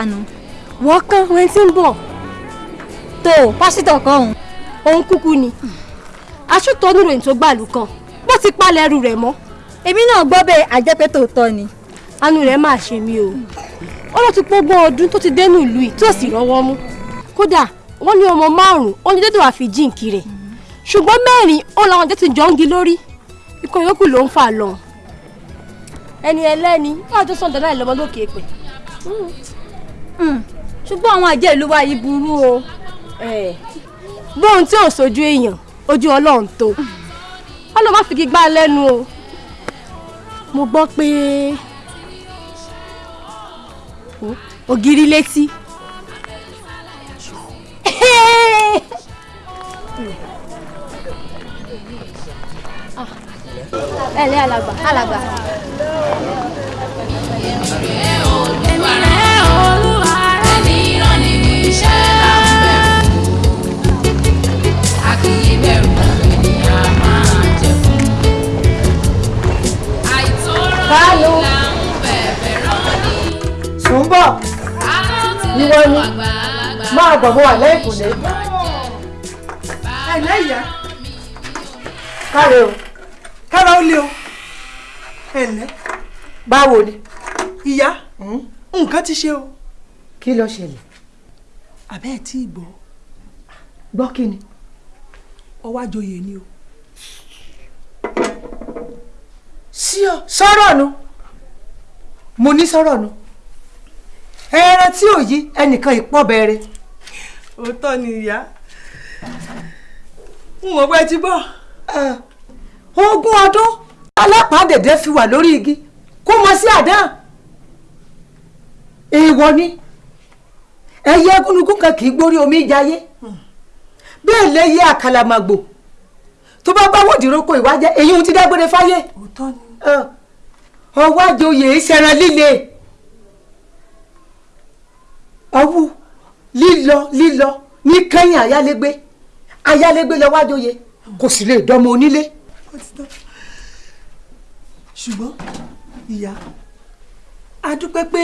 tanu wọ́n kán wẹ́n tí ń bọ̀. Tó pásítọ̀ kan òun òun kúkú ni. Aṣọ́tọ̀ oníròyìn tó gbàlù kan. Bó ti palẹ̀ ẹrù rẹ̀ mọ́. Èmi náà gbọ́ bẹ́ẹ̀ àjẹpẹ́ tòótọ́ ni. Anú rẹ̀ máa ṣe mí o. Ó lọ ti pógbọ́n ọdún tó ti dénú ìlú yìí tí ò sì rọ́wọ́ mú. Kódà wọ́n ní ọmọ márùn-ún ó ní dédé wàá fi jíǹkì rẹ̀. Ṣùgbọ́n mẹ́rin ó làwọn jẹ́ ti jọ ń gi lórí. Ikọ̀ yòókù ló ń fà lọ. Ẹni ẹlẹ́ni wọ́n àjọ sọ̀dọ̀ náà lọ́mọ lókè pẹ̀ ṣùgbọ́n àwọn àjẹ́ ìlú wa yìí burú o. Bóun tí ò sojú èèyàn ojú ọlọ́run tó. Ọlọ́run má fi kí gbá lẹ́nu o. Mo gbọ́ pé ògiri létí. Ẹ alàgbà alàgbà. Èmi rèé olúwa Ìwọ ni. máa bọ̀ bọ̀ wà jẹ. Ẹ̀lẹ́ ìyá. káre o. Kára ó lé o. Ẹ̀lẹ́. Báwo ni? Ìyá nǹkan ti ṣe o. Kí ló ṣẹlẹ̀ àbẹ́ ẹ̀ tí ì gbọ́. Gbọ́ kí ni? Ọwọ́ àjòyè ni o. Sí ọ sọ̀rọ̀ nu. Mo ní sọ̀rọ̀ nu. Ẹran tí ò yí ẹnìkan ìpọ́ bẹ̀rẹ̀. Òótọ́ ni ìyá. N mọ̀ pé ti gbọ́. Ogún ọdún alápàdédé fi wà lórí igi. Kó mọ sí àdán. Èèwọ̀ ni ẹyẹ gúnugún kan kì í gbórí omi jayé bẹ́ẹ̀ lè yé àkàlàmàgbò. Tó bá bá wòdìrókò ìwájẹ́ èyí ohun ti dágbére fáyé. Ọwọ́ àjòyè ìṣẹ̀rẹ̀ líle. Ọwọ́ lílọ lílọ ní kẹ́yìn ayálégbé. Ayálégbé lọ wájòyè kò sì lè dọ́mọ onílé. ṣùgbọ́n ìyá a dúpẹ́ pé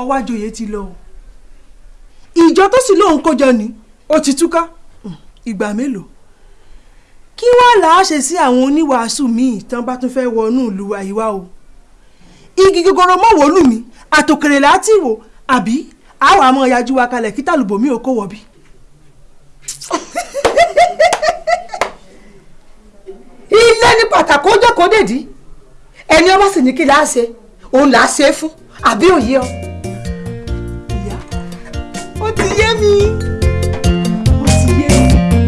ọwọ́ àjòyè ti lọ o ìjọ tó sì lóun kójọ ni ó ti túká. Ìgbà mélòó? Kí wàá là á ṣe sí àwọn oníwàásù míì tán bá tún fẹ́ wọnú ìlú àyíwá o? Igi gogoro mọ́ wòlù mi àtòkèrè láti wò àbí àwọn àmọ́ ìyájú wa kalẹ̀ kí tàlùbọ̀ mi ò kó wọ̀ ilé ní pàtàkì ó jókòó dèdí. Ẹni ọba sì ní kí là á ṣe òun là á ṣe é fún àbí òye ọ. Ti yé mi ó ti yé mi.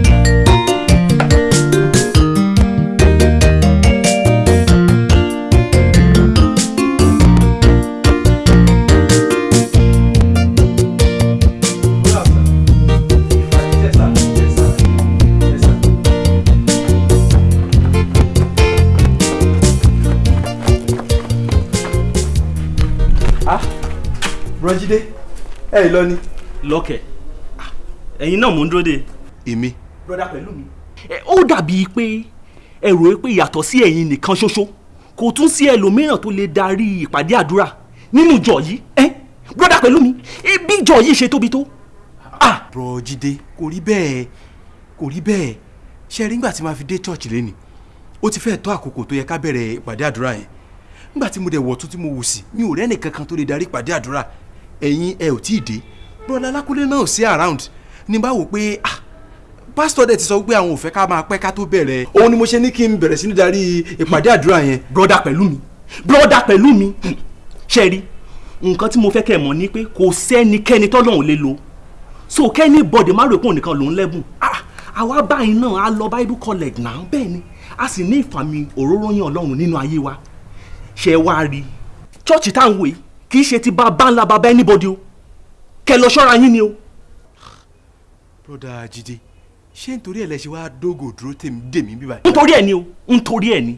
brọjídé ẹ lọ ni. Lọ́kẹ̀. Ẹ̀yin náà mò ń dúró de. èmi. broda pẹ̀lú mi. ó dàbíi pé ẹ rò pé yàtọ̀ sí ẹ̀yin nìkan ṣoṣo. Kò tún sí ẹlòmíràn tó lè darí ìpàdé àdúrà nínú ìjọ yìí. Ẹ broda pẹ̀lú mi. Bí ìjọ yìí ṣe tóbi tó. ah brọjídé kò rí bẹ́ẹ̀ kò rí bẹ́ẹ̀. Ṣe rí nígbà tí màá fi dé church lẹ́nìí ó ti fẹ́ẹ̀ tó àkókò tó yẹ ká bẹ̀rẹ̀ ìpàdé àdúrà yẹn. Nígbà tí mo dẹ̀ wọ̀ tún tí mo wò sí mi ò rẹ́nì kankan tó lè darí ìpàdé àdúrà. Ẹ̀yin ẹ ò tí ì dé brọdá alákúnlé náà ò sí around. Ní bá wò pé ah pásítọ̀ dẹ̀ ti sọ pé àwọn ò fẹ́ ká máa pẹ́ ká tó bẹ̀rẹ̀. Òun ni mo ṣe ní kí n bẹ̀rẹ̀ sí ní darí ìpàdé àdúrà yẹn. broda pẹ̀lú mi. Broda pẹ̀lú mi. Ṣe rí? Nǹkan tí mo fẹ́ kẹ́ ẹ̀ mọ̀ ni pé kò sẹ́nikẹ́ni tọ́lọ́run lè lò so kẹ́ni bọ́dẹ̀ má rò pé òun nìkan lòún lẹ́bùn. Àwa báyìí náà á lọ bible college náà. Bẹ́ẹ̀ ni a sì ní ìfàmì òróró yàn ọlọ́run nínú ayé wa. Ṣe wá rí? Chọ́ọ̀chì tá à ń wò yìí kì í anybody kẹ lọ ṣọ́ra yín ni o. broda Jídé ṣé nítorí ẹ̀ lẹ ṣe wá dógò dúró tèmi dèmí bíbá. nítorí ẹ̀ ni o nítorí ẹ̀ ni.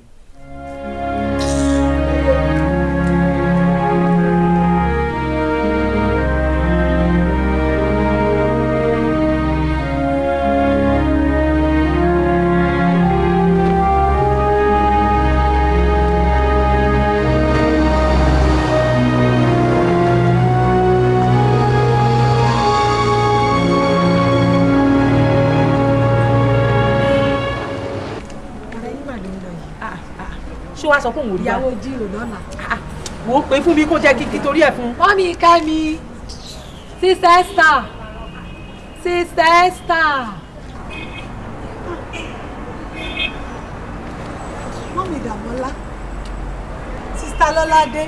Sọ pé òun rí wa. ìyàwó jírò lọ́la. wò ó pé fún mi kó jẹ́ kíkí torí ẹ̀ fún. mọ́mí kẹ́mi sister Esther sister Esther. mọ́mí Dàmọ́lá sista Lọ́ládé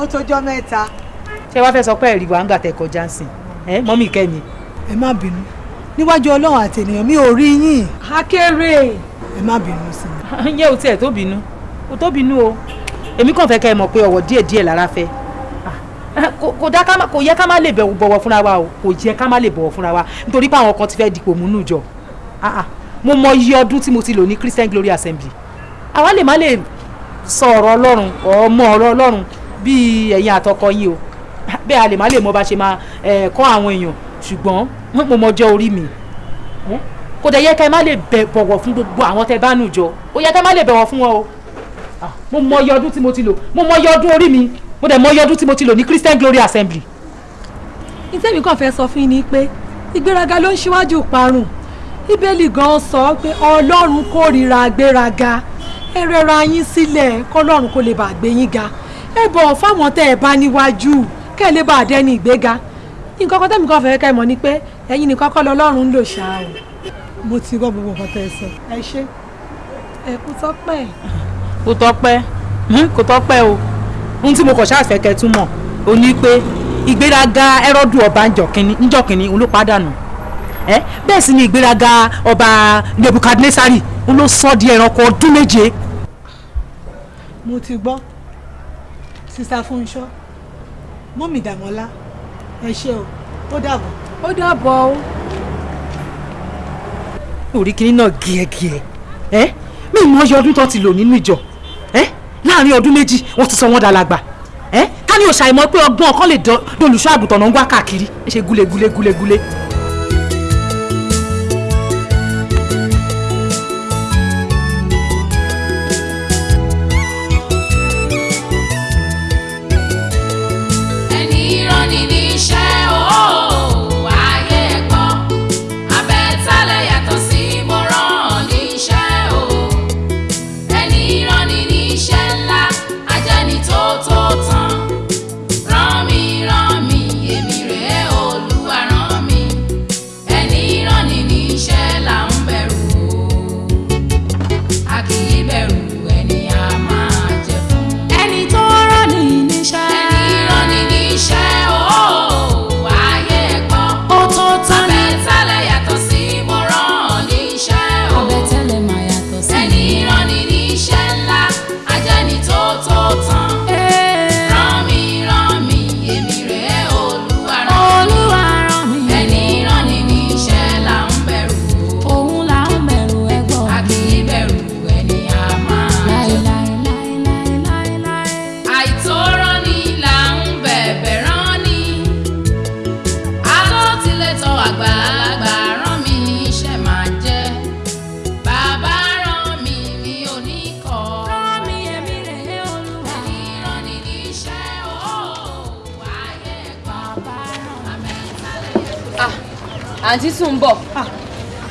ó tójọ́ mẹ́ta. ṣé wàá fẹ́ sọ pé ẹ̀rí wa ń gbà tẹ̀ kọjá sí ẹ mọ́mí kẹ́mi. ẹ má bínú níwájú ọlọ́run àti ènìyàn mi ò rí yín. akéré ẹ má bínú sí mi. yẹ o tiẹ̀ tó bínú o tó bínú o. Èmi kàn fẹ́ kẹ́ ẹ mọ̀ pé ọ̀wọ̀ díẹ̀ díẹ̀ lára fẹ́. Kò- kò dá ká kò yẹ ká má lè bọ̀wọ̀ fúnra wa o. Kò yẹ ká má lè bọ̀wọ̀ fúnra wa. Nítorí pé àwọn kan ti fẹ́ dipò múnú jọ. Ah, ah. mo mọ iye ọdún tí mo ti lò ní Christian Glory Assembly. Àwa lè má lè sọ ọ̀rọ̀ Ọlọ́run ọmọ ọ̀rọ̀ Ọlọ́run bíi ẹ̀yin àtọkọ yín o. Bẹ́ẹ̀ a lè má lè mọ bá ṣe máa kọ́ àwọn èèyàn. Ṣùgbọ́n mo mọ ọjọ́ orí mi. Eh? kò dẹ̀ yẹ ká má lè bọ̀wọ̀ fún gbogbo àwọn tẹ bá nù jọ. Ó yẹ ká má lè bẹ̀wọ̀ fún wọn o. Ah, mo mọ iye ọdún tí mo ti lò. Mo mọ iye ọdún orí mi. Mo dẹ̀ mọ iye ọdún tí mo ti lò ní Christian Glory Assembly. ìtẹ́mi kàn fẹ́ sọ fún yín ni pé ìgbéraga ló ń ṣíwájú parun bíbélì gan sọ pé ọlọ́run kórìíra gbéraga ẹ rẹra yín sílẹ̀ kọ́lọ́run kó lè bá gbé yín ga. Ẹ bọ̀ fáwọn tẹ́ ẹ bá níwájú kẹ́ ẹ lè bá dẹ́ni ìgbéga. Nǹkan kan tẹ́mi kàn fẹ́ kẹ́ ẹ mọ̀ ni pé ẹ̀yin nìkan kọ́ lọ́lọ́run ń lò ṣáà o mo ti gbọ́ gbogbo nǹkan tẹ́ ẹ sọ. Ẹ ṣé. Ẹ kú tọ́pẹ́ kò tọ́pẹ́. Kò tọ́pẹ́ o. Ohun tí mo kàn ṣáà fẹ́ kẹ́ tún mọ̀ o ní pé ìgbéraga ẹrọ́dù ọba ńjọkínní ńjọkínní òun ló pàdánù. Ẹ bẹ́ẹ̀ sì ni ìgbéraga ọba Nebukadnesari òun ló sọ di ẹranko ọdún méje. mo ti gbọ́. Sista Fúnṣọ́ mọ́mì Dàmọ́lá ẹ ṣé o. Ó dàbọ̀. ó dàbọ̀ o. orí kìíní náà gíẹ́gíẹ́. Ẹ mi mọ iye ọdún tó ti lò nínú ìjọ láàárín ọdún méjì wọ́n ti sọ wọ́n dàlágbà ẹ ká ní òṣàìmọ̀ pé ọgbọ́n ọkàn lè dolùṣọ́ àgùntàn náà ń wá káàkiri. Ṣe gúlegúle gúlegúle. ẹni àǹtí sùn bọ̀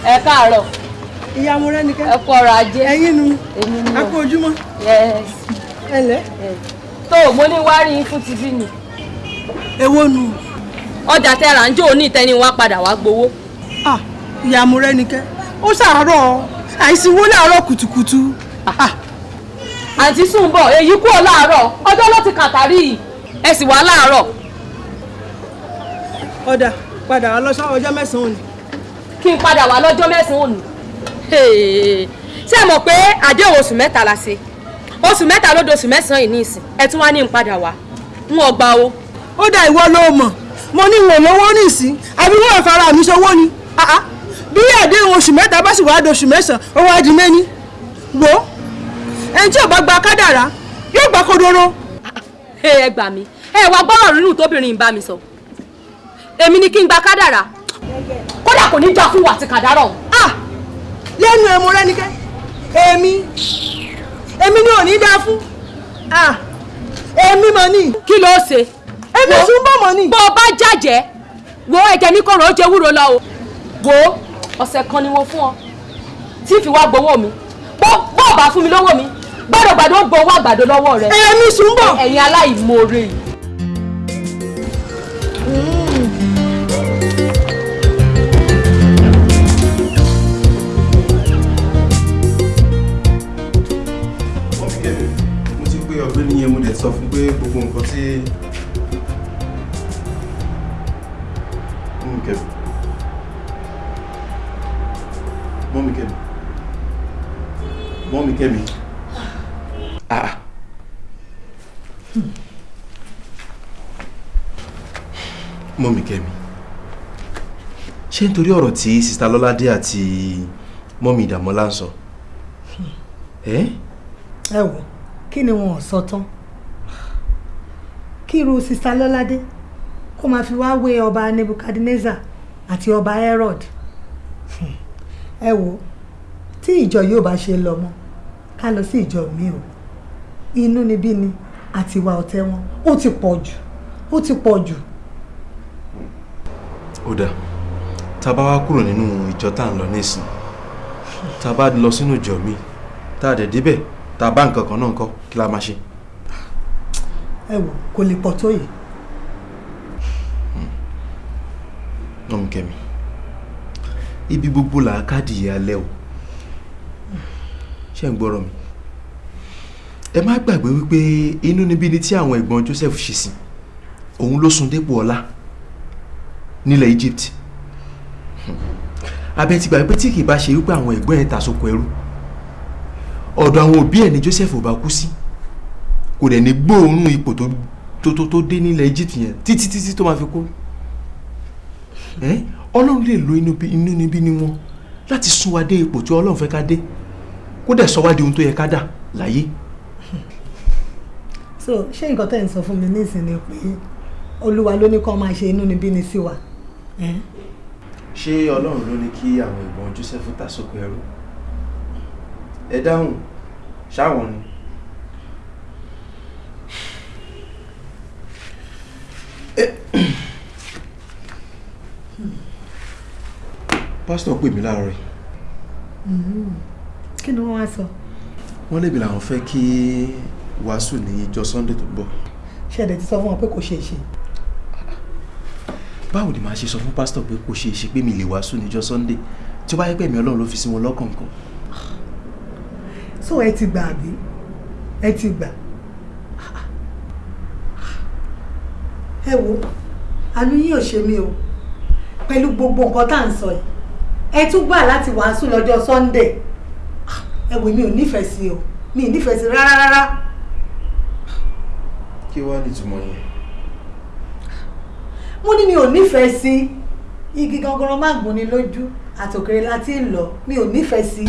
ẹ káàárọ̀. Mo rẹ́ ni kẹ́. Ẹ kú ọrọ̀ ajé. Ẹ̀yin nu. Kú ojúmọ́. Yes. ẹ tó mo ní wá rí yín fún tibí ni. Èwo nu? Ọjà tẹ ra ń jó ní ìtẹ́ni wá padà wá gbowó. Ah mo rẹ́ ni kẹ́. Ó ṣàárọ̀ àìsíwó láàárọ̀ kùtùkùtù. Ah. Àǹtí sùn bọ̀ èyí kúrò láàárọ̀. Ọjọ́ ló ti kàtàrí yìí. Ẹ sì wá láàárọ̀. Ọ̀dà padà wá lọ́sọ̀ ọjọ́ mẹ́sàn-án òní. Kí n padà wá lọ́jọ́ mẹ́sàn-án òní. Ṣé ẹ mọ̀ pé àdéhùn oṣù mẹ́ta la ṣe? Oṣù mẹ́ta ló doṣù mẹ́sàn-án yìí ní ìsìn ẹ tún wá ní n padà wá. N ò gbà o. ó dá ìwọ ló mọ̀. Mo ní ìwọ̀n lówó nísìn. Àbí wọ́n fara mi ṣòwò ni? Ah, ah. bí àdéhùn oṣù mẹ́ta bá sì wá doṣù mẹ́sàn-án ó wá di mẹ́ni wò ẹni tí ò bá gba kádàrá yóò gba kodoro. ẹ gbà mí. Ẹ wá gbọ́rọ̀ rírùn tóbìnrin ń bá mi sọ èmi ni kí n gba kádàrà kódà kò ní já fún wa àti kàdárọ̀ ọ̀hún. Ah, lẹ́nu ẹ̀ mo rẹ́nikẹ́ èmi èmi ni ò ní dáa fún Ah, èmi mọ̀ ní kí ló ṣe. èmi tún bọ̀ mọ̀ ní. bó o bá jàjẹ́ wo ẹ̀jẹ̀ mi kọ̀rọ̀ ó jẹ́ wúro lọ o. wo ọ̀sẹ̀ kan ni mo fún ọ tí fi wá gbowó mi bó o bá fún mi lówó mi gbàdọ̀gbàdọ̀ ó gbowó àgbàdo lọ́wọ́ rẹ. èmi sùn bọ̀. ẹ̀yin aláìmoore yìí. Gbogbo nǹkan tí mọ́mí kẹ́mi mọ́mí kẹ́mi mọ́mí kẹ́mi ah. Mọ́mí kẹ́mi ṣé nítorí ọ̀rọ̀ tí sista lọ́ládé àti mọ́mí ìdàmọ́lá ń sọ? Ẹ́? Ẹ wò kí ni wọn ò sọ tán kí irú sista lọ́ládé kó máa fi wá wé ọba nebukadnezar àti ọba herod. Ẹ wò tí ìjọ yóò bá ṣe lọ mọ́ ká lọ sí ìjọ mi o. Inú níbí ni àti ìwà ọ̀tẹ̀ wọn ó ti pọ̀ jù ó ti pọ̀ jù. Ó dáa tá a bá wá kúrò nínú ìjọ tá à ń lọ nísìn tá a bá lọ sínú ìjọ mi tá a dẹ̀ débẹ̀ tá a bá nǹkan kan náà ńkọ́ kí la máa ṣe. Ẹ wò kò lè pọ̀ tó yìí. Ọmọ kẹmi ibi gbogbo là á káàdì alẹ́ o. Ṣé ń gbọ́rọ̀ mi? Ẹ má gbàgbé wípé inú níbi ni tí àwọn ẹ̀gbọ́n Joseph ṣe sí. Òun ló sún dépò ọlá nílẹ̀ Egypt. Abẹ́ ti gbàgbé tí kì í bá ṣe wípé àwọn ẹ̀gbọ́n ẹ̀ ta sóko ẹrú ọ̀dọ̀ àwọn òbí ẹ̀ ni Joseph ò bá kú sí kò dẹ̀ ní gbóòórùn ipò tó tó tó dé nílẹ̀ Egypt yẹn títí títí tó máa fi kú. Ọlọ́run lè lo inú bí- inú níbí ni wọn láti sún wa dé ipò tí ọlọ́run fẹ́ ká dé. Kó dẹ̀ sọ wá di ohun tó yẹ ká dà láyé. so ṣé nǹkan tẹ́ ń sọ fún mi nísìnyí ni pé olúwa ló ní kó máa ṣe inú níbí ni sí wa? Ṣé ọlọ́run ló ní kí àwọn ìbọn Joseph sóko ẹrú? Ẹ dáhùn ṣáwọn ni. Pásítọ̀ pè mí láàárọ̀ yìí. Kí ni wọ́n wá sọ? Wọ́n lébi làwọn fẹ́ kí wàásù ní ìjọ Sunday tó ń bọ̀. Ṣẹ̀dẹ̀ ti sọ fún wọn pé kò ṣeé ṣe? Báwo ni màá ṣe sọ fún pásítọ̀ pé kò ṣeé ṣe pé mi lè wàásù níjọ́ Sunday? Tí ó bá yẹ pé ẹ̀mí ọlọ́run ló fi sí wọn lọ́kàn so ẹ ti gbà àbí? Ẹ ti gbà. Ẹ wo àánú yín ò ṣe mí o. Pẹ̀lú gbogbo nǹkan tá à ń sọ yìí ẹ tún gbà láti wàásù lọ́jọ́ Sunday ẹ wò mi ò nífẹ̀ẹ́ sí o mi nífẹ̀ẹ́ sí rárá rárá kí wàá nìtumọ̀ yẹn. mo ní mi ò nífẹ̀ẹ́ sí igi gangan má gún ni lójú àtòkèrè láti ń lọ mi ò nífẹ̀ẹ́ sí.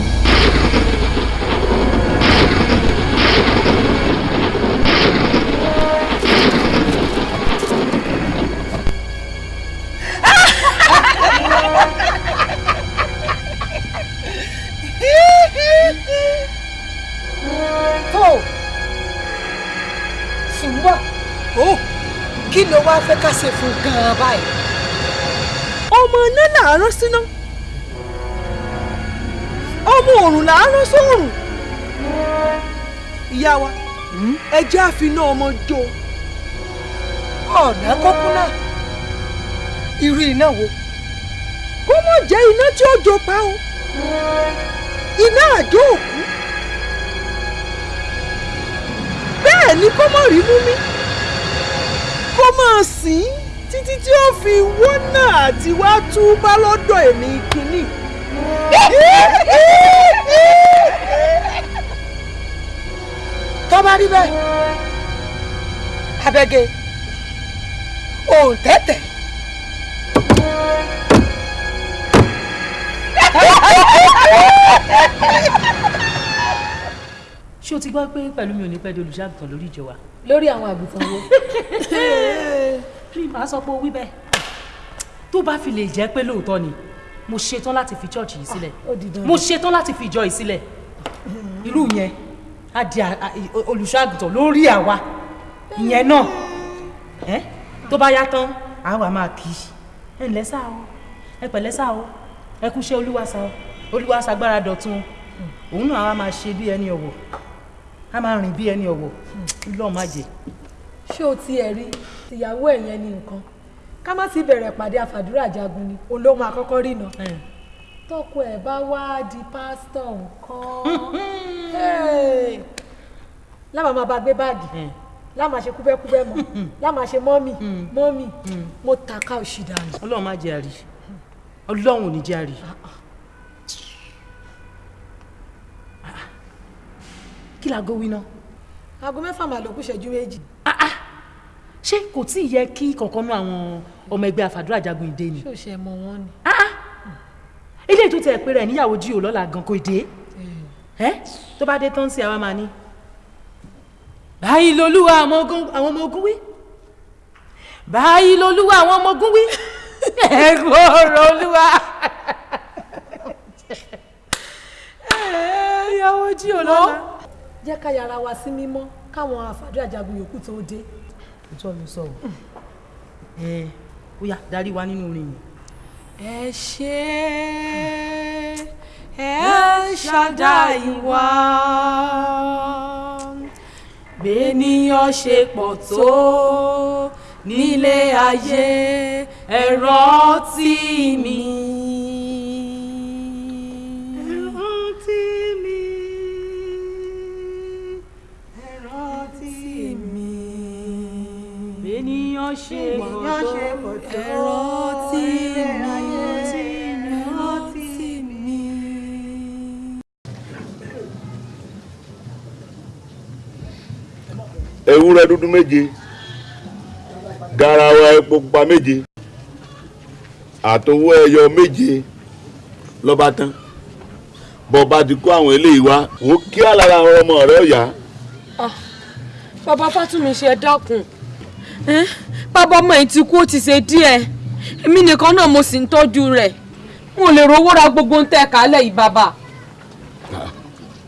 Fẹ́ ká ṣe fún gan-an báyìí. ọmọ iná là á rán síná. Ọmọ òrùn là á rán sóòrùn. Ìyá wa ẹ jẹ́ àfiná ọmọ jó. Ọ̀nà kókó náà. Irú iná wo? Kó mọ̀ jẹ́ iná tí ó jó pa o. Iná àjò òkú. Bẹ́ẹ̀ ni kó mọ̀ rí mú mi kó máa sìn títí tí ó fi wọ́nà àti wá túbá lọ́dọ̀ èmi kínní. tó bá rí bẹ́ẹ̀ abẹ́gẹ́ òun tẹ́tẹ̀. ṣé o ti gbọ́ pé pẹ̀lú mi ò ní pẹ́ di olùṣàgùtàn lórí ìjọ wa. lórí àwọn àgùntàn wo. mi máa sọ pé o wí bẹ́ẹ̀? Tó bá fi lè jẹ́ pé lóòótọ́ ni mo ṣetán láti fi chọ́ọ̀chì yìí sílẹ̀. Dandan. mo ṣetán láti fi ìjọ yìí sílẹ̀. Irú yẹn á di olùṣàgùtàn lórí àwa. Ìyẹn náà. Ẹ tó bá yá tán àwa máa kì í ẹ ǹlẹ́ sá o. Ẹ pẹ̀lẹ́ sá o. Ẹ kúṣẹ́ olúwa sá o. Olúwa ṣagbára dọ̀tun. Òun náà á máa ṣe bí ẹni ọ̀wọ̀ á máa rìn bí ẹni ọ̀wọ̀. Lọ́ọ̀ má jẹ́. Ṣé o tiẹ̀ rí ìyàwó ẹ̀ yẹn ní nǹkan. Ká má sì bẹ̀rẹ̀ pàdé àfàdúrà jagun ni. Òun ló máa kọ́kọ́ tọkọ ẹ̀ bá wá di pásítọ̀ nǹkan láwọn máa bá gbé báàgì. Máa ṣe kúbẹ́kúbẹ́ mọ́. Máa ṣe mọ́mì. Mọ́mì mo tàka òṣì dànù. ọlọ́run má jẹ́ àrí. Ọlọ́run ò ní jẹ́ àrí. Kí laago wí náà aago mẹ́fà máa lọ kú ìṣẹ́jú méjì. ṣé kò tí ì yẹ kí kankan náà àwọn ọmọ ẹgbẹ́ àfàdúrà jagun ìdè ni. o ṣe mọ wọn ni. eléyìí tó tẹ̀ pé rẹ̀ níyàwó jíò lọ́la gan kò dé ẹ́ tó bá dé tán sí àwa máa ní. báyìí lolúwa àwọn ọmọ ogun wí báyìí lolúwa àwọn ọmọ ogun wí ẹ̀gbọ́n ọ̀rọ̀ olúwa. ìyàwó jíò lọ́la. Jẹ́ ká yára wa sí mímọ́ káwọn àfàdúrà jagun yòókù tó dé. òótọ́ ló sọ ọ́ ẹ ó yá darí wa nínú orin yìí. ẹ ṣe ẹ ṣàdáì wá bẹ́ẹ̀nìyàn ṣe pọ̀ tó nílé ayé ẹ rántí mi. Ṣe pọ̀ tó. ẹ rántí mi. ẹ rántí mi. ewúrẹ́ dúdú méje garawa epo pupa méje àtowó ẹyọ méje lọ́ba tán. Bọ́ba ti kó àwọn eléyìí wá wò kí alára àwọn ọmọ rẹ̀ ọ̀yá bàbá fátúnmi ṣe dákun. Ẹ́n, bàbá ọmọ yìí ti kú ó ti ṣe díẹ̀. Èmi nìkan náà mo sì ń tọ́jú rẹ̀. Ò lè rówó ra gbogbo ń tẹ̀ kálẹ̀ yìí bàbá.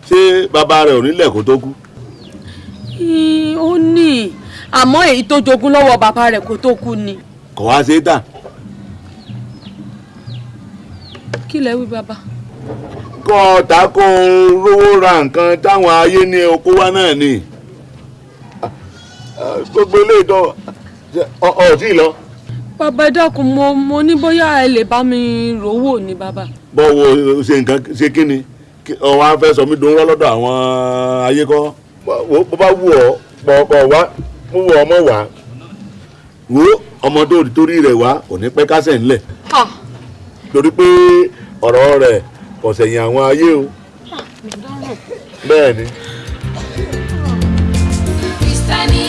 ṣé bàbá rẹ̀ ò nílẹ̀ kó tó kú? Ó ní. Àmọ́ èyí tó jogún lọ́wọ́ bàbá rẹ̀ kó tó kú ni. kò wá ṣe é tà. Kí lẹ wí bàbá. kọ́ ọ̀tá kó rówó ra nǹkan táwọn ayé ní oko wá náà ni. Gbogbo eléyìí tó ọ̀ ọ̀ tí ì lọ. Bàbá dákun mo mo ní bóyá ẹ lè bá mi rówó ni bàbá. bọ́wọ́ ṣe nǹkan ṣe kí ni? Kí- ọ wá fẹ́ sọ mí dùn lọ́dọ̀ àwọn ayé kọ́? Bó bá wù ọ́ pọ̀ wá mú wọ ọmọ wá wo ọmọ tó torí rẹ̀ wá kò ní pẹ́ kásẹ̀ ńlẹ̀. Ha! torí pé ọ̀rọ̀ rẹ̀ kò sẹ̀yìn àwọn ayé o. Bẹ́ẹ̀ ni. Kristẹni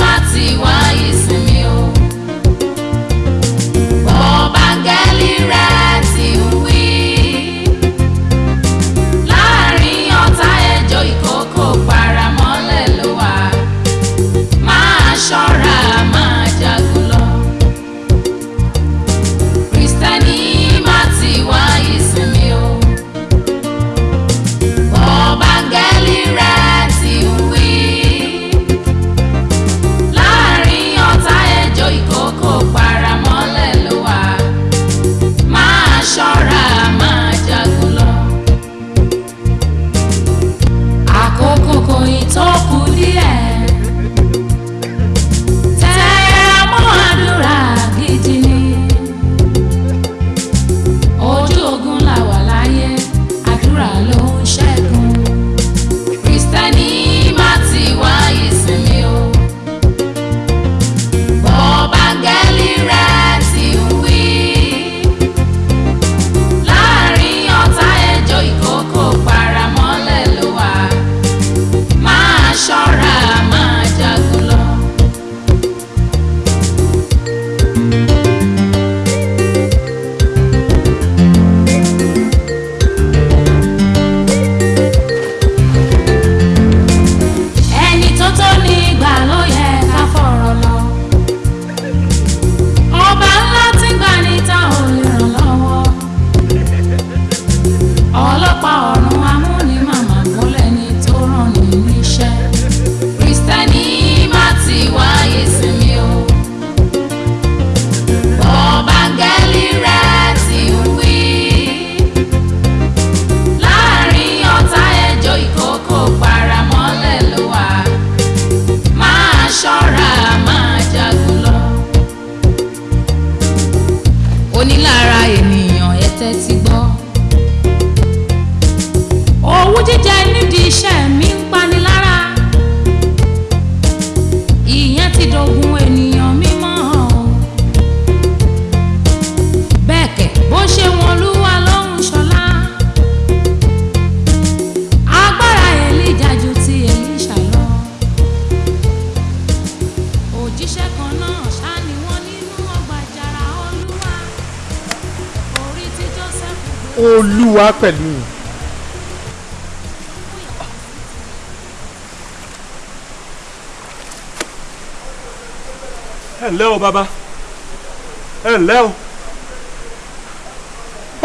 má ti wá ìsinmi o.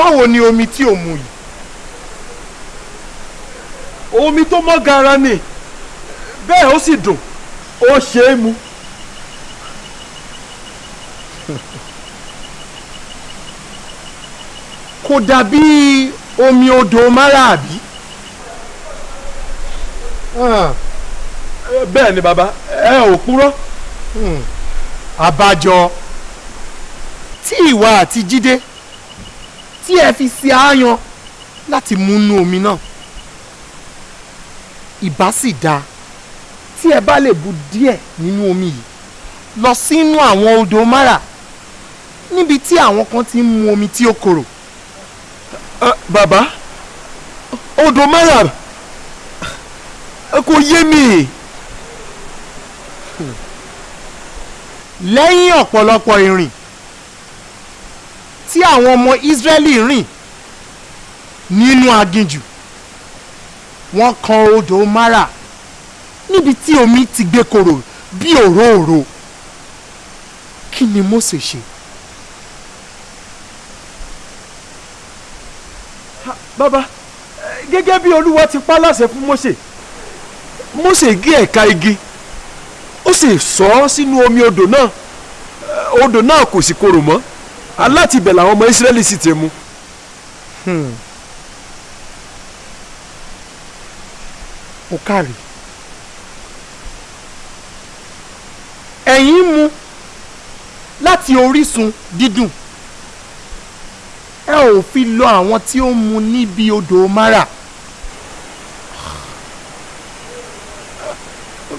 báwo ni omi tí ò mu yìí. omi tó mọ́ gara ni bẹ́ẹ̀ ó sì dùn ó ṣe é mu. kò dàbí omi odò máràbí. bẹ́ẹ̀ ni bàbá ẹ ò purọ́. àbájọ tí ìwà àti jídé tí ẹ fi ṣe àáyan láti múnú omi náà ìbá sì dáa tí ẹ bá lè bu díẹ̀ nínú omi yìí lọ sínú àwọn odò mara níbi tí àwọn kan ti ń mu omi tí ó korò. bàbá odò mara kò yé mi. lẹ́yìn ọ̀pọ̀lọpọ̀ ìrìn tí àwọn ọmọ Ísírẹ́lì rìn nínú aginjù. Wọ́n kan odò mara níbi tí omi ti gbé korò bí òróòro. Kí ni Mósè ṣe. bàbá gẹ́gẹ́ bí olúwa ti pa láṣẹ fún Mósè Mósè gé ẹ̀ka igi ó sì sọ ọ́ sínú omi odò náà. Odò náà kò sì korò mọ́ aláti ibẹ̀ làwọn ọmọ Ísírẹ́lì sì ti mu. ó kárí ẹ̀yin mu láti orísun dídùn ẹ ò fi lọ àwọn tí ó mu níbi odò mara.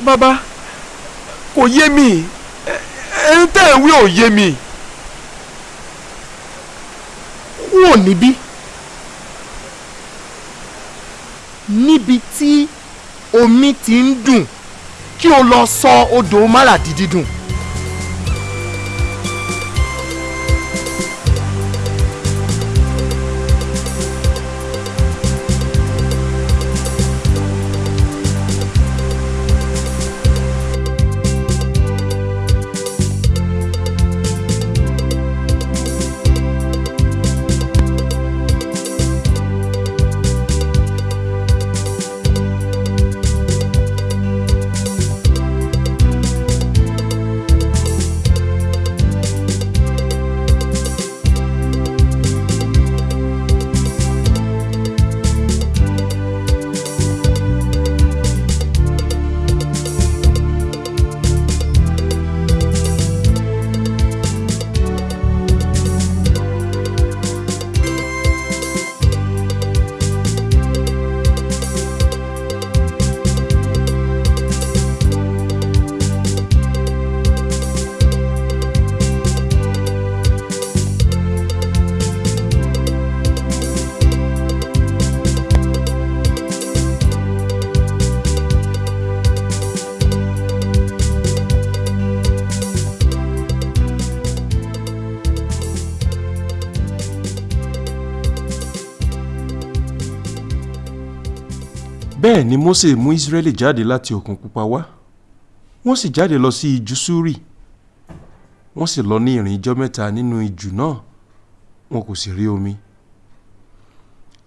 bàbá kò yé mi ẹni tẹ́ ẹ̀ wí ò yé mi. Kúrò níbí níbi tí omi ti ń dùn kí o lọ sọ odò mara di dídùn. Bẹ́ẹ̀ ni Mósè mú Ísírẹ́lì jáde láti òkun pupa wá. Wọ́n sì jáde lọ sí ijù Súrì. Wọ́n sì lọ ní ìrìn ijọ́ mẹ́ta nínú ijù náà. Wọn kò sì rí omi.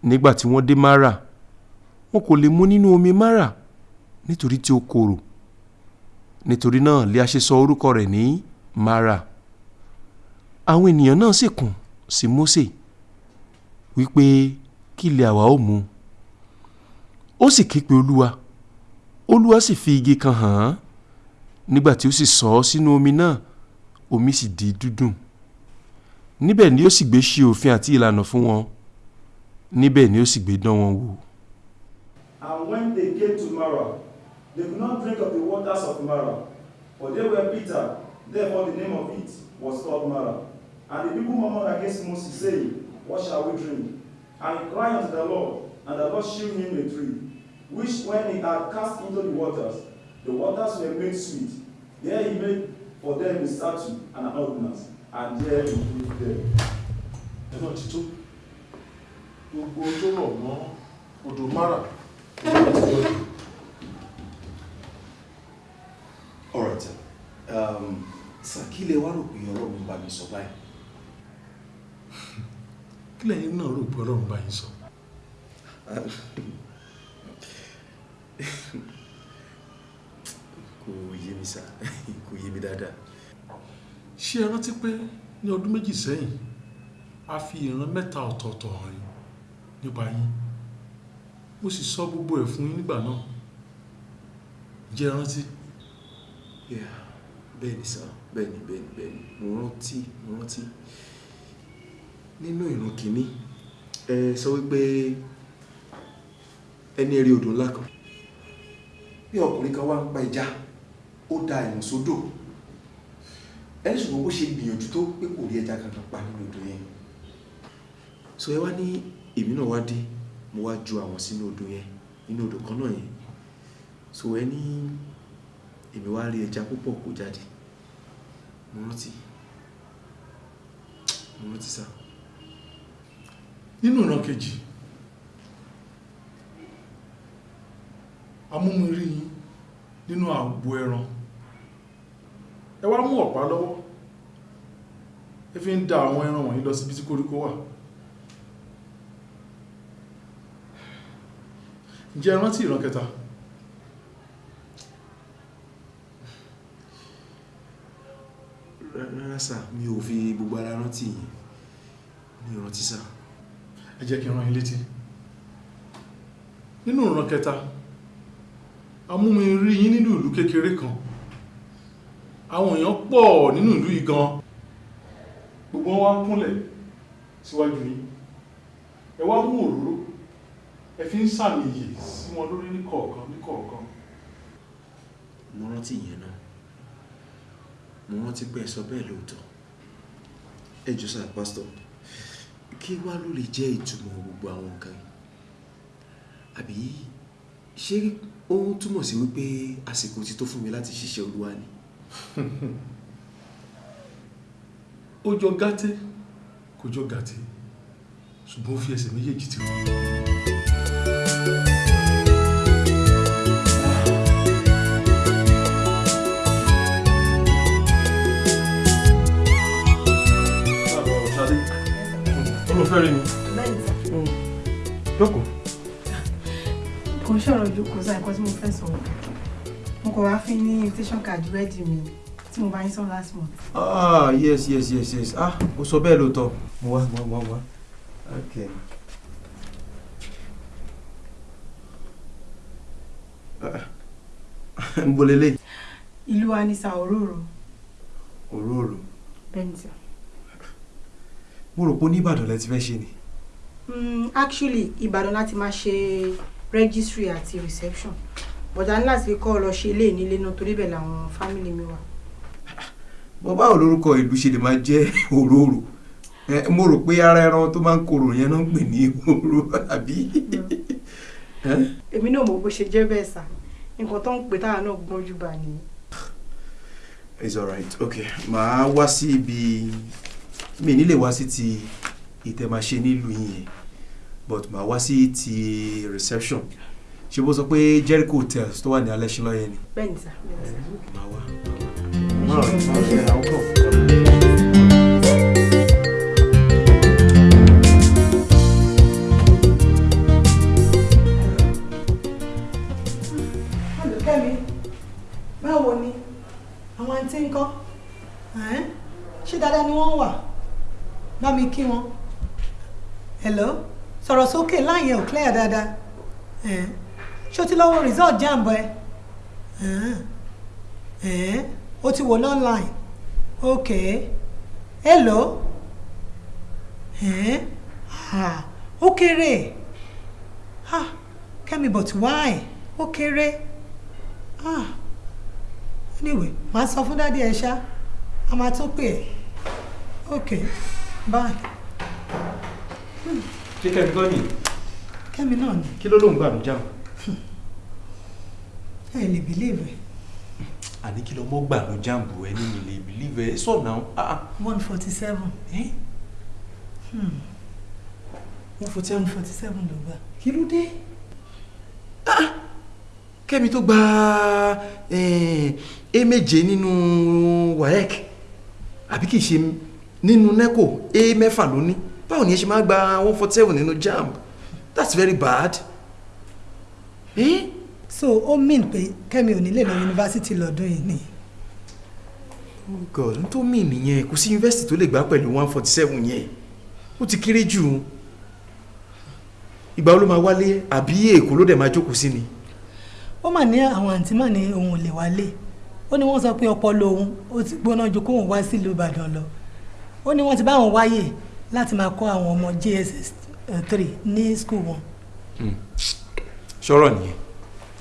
Nígbà tí wọ́n dé Mara wọn kò lè mu nínú omi Mara nítorí tí ó korò. Nítorí náà lè a ṣe sọ orúkọ rẹ̀ ní Mara. Àwọn ènìyàn náà sì kùn sí Mósè wípé kí ilẹ̀ àwa ó mu ó sì ké pe olúwa olúwa sì fi igi kan hàn án nígbà tí ó sì sọ ọ́ sínú omi náà omi sì di dúdùn níbẹ̀ ni ó sì gbé ṣe òfin àti ìlànà fún wọn níbẹ̀ ni ó sì gbé dán wọn wò. And when they came to Marah, they could not drink of the waters of Marah, For they were Peter, therefore the name of it was called Mara. And the people murmured against Moses, saying, What shall we drink? And he cried unto the Lord, and the Lord shewed him a tree, which when he had cast into the waters, the waters were made sweet. There he made for them a statue and an ordinance, and there he put them. ẹ náà ti tó gbogbo tó rọ̀ mọ́ odò mara alright sir um, wá rò pé ọlọ́run bá mi sọ báyìí. kí lẹ́yìn náà rò pé ọlọ́run bá yín sọ kò yé mi sá kò yé mi dáadáa. ṣé ẹ rántí pé ní ọdún méjì sẹ́yìn a fi ìran mẹ́ta ọ̀tọ̀ọ̀tọ̀ hàn yín nípa yín? Mo sì sọ gbogbo ẹ̀ fún yín nígbà náà. Jẹ́ ẹ rántí. Yeah, bẹ́ẹ̀ni sá bẹ́ẹ̀ni bẹ́ẹ̀ni bẹ́ẹ̀ni. Mo rántí mo rántí. Nínú ìran kìíní ẹ sọ wípé ẹni rí odò ńlá kan bí ọkùnrin kan wá ń pa ẹja ó da ìwọ̀n sódò. Ẹni ṣùgbọ́n bó ṣe gbìyànjú tó pé kò rí ẹja kankan pa nínú odò yẹn. So ẹ wá ní èmi náà wá dé mo wá ju àwọn sínú odò yẹn nínú odò kan náà yẹn. So ẹ ní èmi wá rí ẹja púpọ̀ kó jáde. Mo rántí. Mo rántí sá. Nínú ìran kejì amúmirí yín nínú àgbo ẹran. Ẹ wá mú ọ̀pá lọ́wọ́. Ẹ fi ń da àwọn ẹran wọ̀nyí lọ síbi tí koríko wà. Ǹjẹ́ ẹ rántí ìran kẹta? Rárá sá mi ò fi gbogbo ara rántí yìí. Mi ò rántí sá ẹ jẹ́ kí n rán yín létí. Nínú ìran kẹta amúmirí yín nínú ìlú kékeré kan. Àwọn èèyàn pọ̀ nínú ìlú yìí gan. Gbogbo wọn wá kúnlẹ̀ síwájú yín. Ẹ wá mú òróró. Ẹ fi ń sàmì iyè sí wọn lórí ní kọ̀ọ̀kan ní kọ̀ọ̀kan. Mo rántí ìyẹn náà. Mo rántí pé ẹ sọ bẹ́ẹ̀ lóòótọ́. Ẹ jọ sá pásítọ̀ kí wá ló lè jẹ́ ìtumọ̀ gbogbo àwọn nǹkan àbí ṣé ó túmọ̀ sí wípé àsìkò ti tó fún mi láti ṣiṣẹ́ olúwa ni. Ó jọ gàtẹ́ kò jọ gàtẹ́ ṣùgbọ́n ó fi ẹsẹ̀ méjèèjì ti rán olùfẹ́ rí mi. Jókòó. kò ń ṣọ̀rọ̀ jókòó sáà nǹkan tí mo fẹ́ sọ. Mo kọ̀ wá fún ní invitation card ready mi tí mo bá yín sọ last month. ah yes yes yes yes. Ah ó sọ bẹ́ẹ̀ lóòótọ́. Mo wá mo wá mo wá. Okay. ìlú wa ní sa òróró. Òróró. Bẹ́ẹ̀ sà. mo rò pé ní Ìbàdàn lẹ ti fẹ́ ṣe ni. Mm, actually Ìbàdàn láti máa ṣe registry àti reception bọ̀dá ní láti kọ́ ọ lọ ṣe ilé nílé náà torí bẹ́ẹ̀ làwọn family mi wà. bọ́ báwo lórúkọ ìlú ṣe lè máa jẹ́ òróró mo rò pé ara ẹran tó máa ń korò yẹn náà ń pè ní òróró àbí. Èmi náà mọ̀ bó ṣe jẹ́ bẹ́ẹ̀ sà nǹkan tó ń pè táwa náà gbọ́njú bá ni. it's alright okay màá wá sí ibi mi nílé wá sí ti ìtẹ̀máṣe nílùú yìí yẹn but màá wá sí ti reception ṣé bó sọ pé Jericho hotels tó wà ní alẹ́ṣinlọ́ yẹn ni. bẹ́ẹ̀ ni sà bẹ́ẹ̀ ni sà. màá wá. Come. Olùkẹ́mi báwo ni àwọn àǹtí Ẹ̀n? ṣé dáadáa ni wọ́n wà bá mi kí wọn hello sọ̀rọ̀ sókè láàyè ò clear dáadáa. O ti lọ́wọ́ result jamb ẹ? O ti wò online. Ok. Hello? Ó kéré. Kẹ́mi but why? Ó kéré. Anyway màá sọ fún dádì ẹ ṣá. A máa tún pè ok bye ṣé kẹ́mi kọ́ nìyí kẹ́mi náà ni. Kí ló lóun gbà ló jáàmù. ẹ lè believe ẹ. Àní kí lọmọ gbà ló jáàmù ẹ ní mi lè believe ẹ. Sọ náà. Ah ah. one forty seven. One forty seven one forty seven ló gbà. kí ló dé. kẹ́mi tó gba eh, a méje nínú waec àbí kì í ṣe nínú neco a mẹ́fà ló ní báwo ni ẹ ṣe máa gba one forty seven nínú jamb that's very bad. Eh? so ó mean pé kẹ́mi ò ní lè lọ yunifásitì lọ́dún yìí ni? Oh god n tó mì nìyẹn. Kò sí yunifásitì tó lè gbà pẹ̀lú one forty seven yẹn. Ó ti kéré jù. Ìgbà wo ló máa wálé? Àbí èkó ló dẹ̀ máa jókòó sí ni. ó mà ní àwọn àǹtí mà ní òun ò lè wálé. Ó ní wọ́n sọ pé ọpọlọ òun ó ti gbóná ju kóun wá sílùú ìbàdàn lọ. Ó ní wọ́n ti bá àwọn wáyè láti máa kọ́ àwọn ọmọ jss three ní school wọn. sọ̀rọ̀ nìyẹn.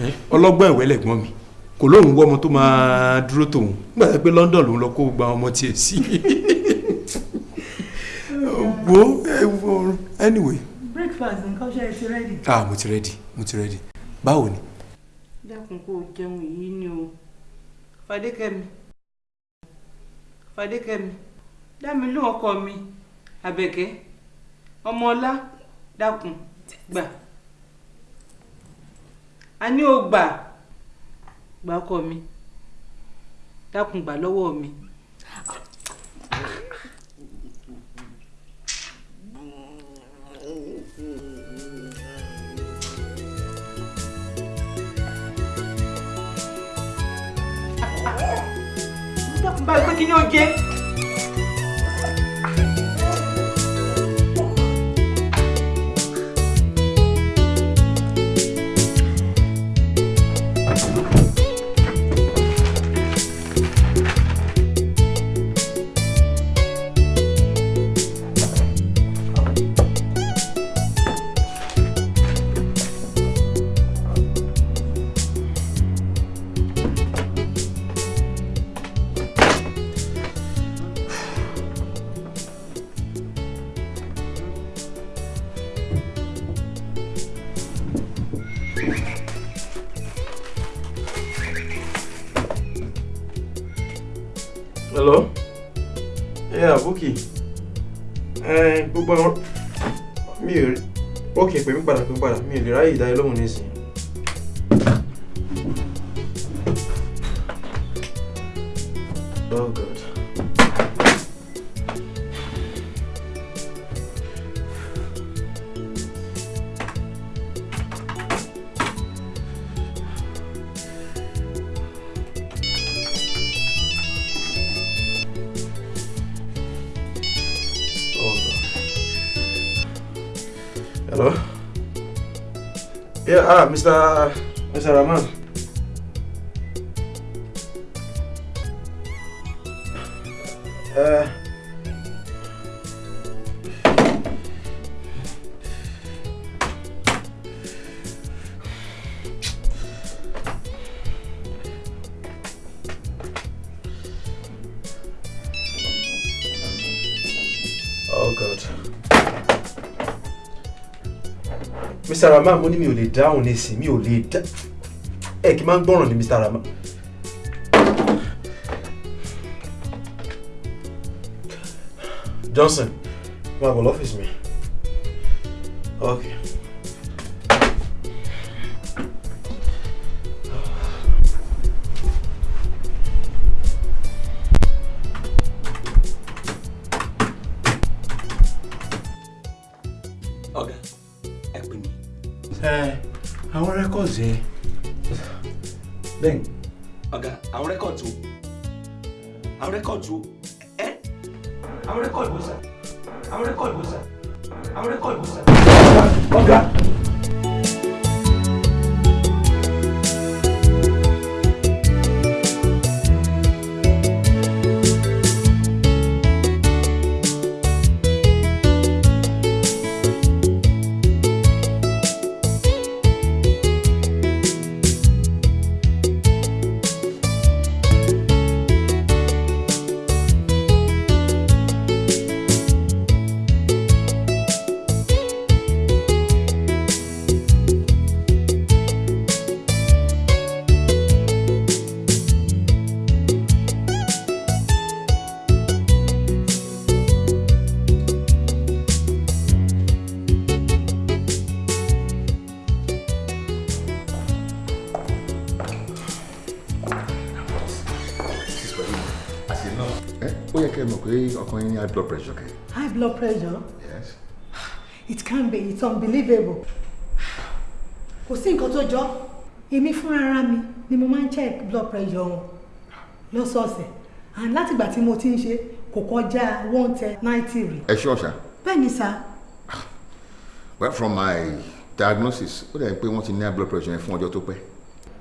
Ẹ́, ọlọ́gbọ́n ìwé lẹ̀gbọ́n mi. Kò lóun wọ́ ọmọ tó máa dúró tòun. Nígbà tó pé London lòun lọ kó gba ọmọ tiẹ̀ sí. Wo anyway. Breakfast nǹkan ṣe é ti ready. ah mo ti ready mo ti ready. Báwo ni. dákun kó o jẹun yìí ni o. Fadékẹ́mi. Fadékẹ́mi. Dámi ló ọkọ mi àbẹ̀kẹ́ ọmọọlá dákun gbà a ní o gbà gbà ọkọ mi dákun gbà lọ́wọ́ mi. báyìí pé kí ni ó jẹ́. Oh god. Mr. Rahman mo ní mi ò lè dáhùn nísìn mi ò lè dá ẹ kì í máa ń gbọ́ràn Mr. Rahman. Johnson máa bọ̀ lọ́fíìsì mi. Okay. It's unbelievable. Kò sí nǹkan tó jọ. Èmi fúnra mi ni mo máa ń check blood pressure wọn lọ́sọ̀ọ̀sẹ̀. And látìgbà tí mo ti ń ṣe kò kọjá one ten ninety rí. Ẹ ṣọ́ ọ̀ṣà bẹ́ẹ̀ ni sá. Well from my diagnosis ó dẹ̀ ń pé wọ́n ti ní high blood pressure yẹn fún ọjọ́ tó pẹ́.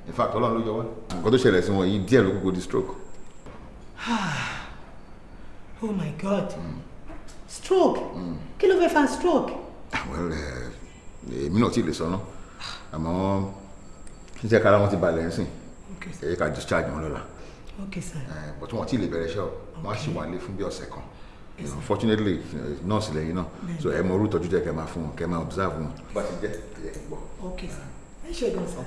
In fact ọlọ́run ló yọ wá. Nǹkan tó ṣẹlẹ̀ sí wọn yìí díẹ̀ ló kúkú di stroke. oh my god. Stroke? Kí ló fẹ́ fa stroke well ẹ, èmi náà ì lè sọ ná. Àmọ́ ṣíṣe kára wọn ti balẹ̀ ń sìn. Okay, ẹ ká discharge wọn lọ́la. Okay sir. Eh, but wọn ì lè bẹ̀rẹ̀ iṣẹ́ o. Wọ́n á sì wà lé fún bí ọ̀sẹ̀ kan. You know, fortunately eh, nurse lẹ́yìn náà. So ẹ mọ orú ìtọ́jú jẹ́ kẹ́ máa fún wọn kẹ́ máa observe wọn. bá ti jẹ́ ẹ gbọ́. okay sir. Ẹ ṣe gan sir.